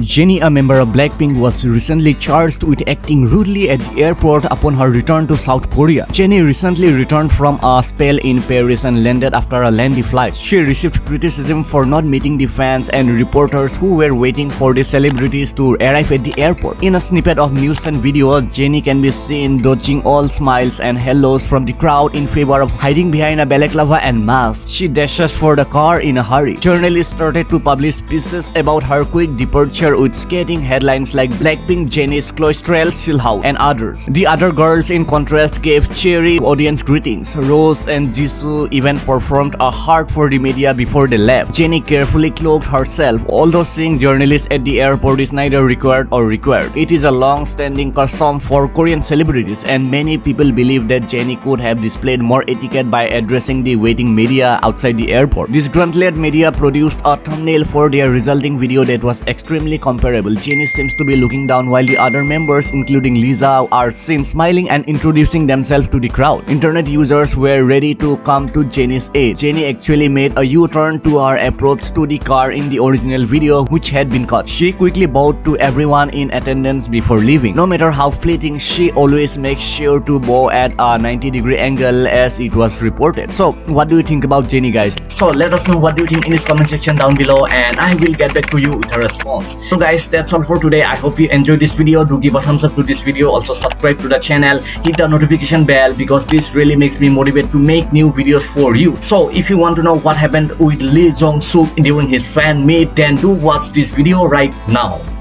Jennie, a member of Blackpink, was recently charged with acting rudely at the airport upon her return to South Korea. Jennie recently returned from a spell in Paris and landed after a lengthy flight. She received criticism for not meeting the fans and reporters who were waiting for the celebrities to arrive at the airport. In a snippet of news and video, Jennie can be seen dodging all smiles and hellos from the crowd in favor of hiding behind a balaclava and mask. She dashes for the car in a hurry. Journalists started to publish pieces about her quick departure with scathing headlines like Blackpink, Jennie's Cloistrel, Silhou, and others. The other girls in contrast gave cheery audience greetings. Rose and Jisoo even performed a heart for the media before they left. Jennie carefully cloaked herself, although seeing journalists at the airport is neither required or required. It is a long-standing custom for Korean celebrities and many people believe that Jennie could have displayed more etiquette by addressing the waiting media outside the airport. This grunt-led media produced a thumbnail for their resulting video that was extremely comparable. Jennie seems to be looking down while the other members including Lisa are seen smiling and introducing themselves to the crowd. Internet users were ready to come to Jennie's aid. Jennie actually made a U-turn to her approach to the car in the original video which had been cut. She quickly bowed to everyone in attendance before leaving. No matter how fleeting, she always makes sure to bow at a 90 degree angle as it was reported. So what do you think about Jennie guys? So let us know what do you think in this comment section down below and I will get back to you with a response so guys that's all for today. I hope you enjoyed this video. Do give a thumbs up to this video. Also subscribe to the channel. Hit the notification bell because this really makes me motivated to make new videos for you. So if you want to know what happened with lee jong suk during his fan meet then do watch this video right now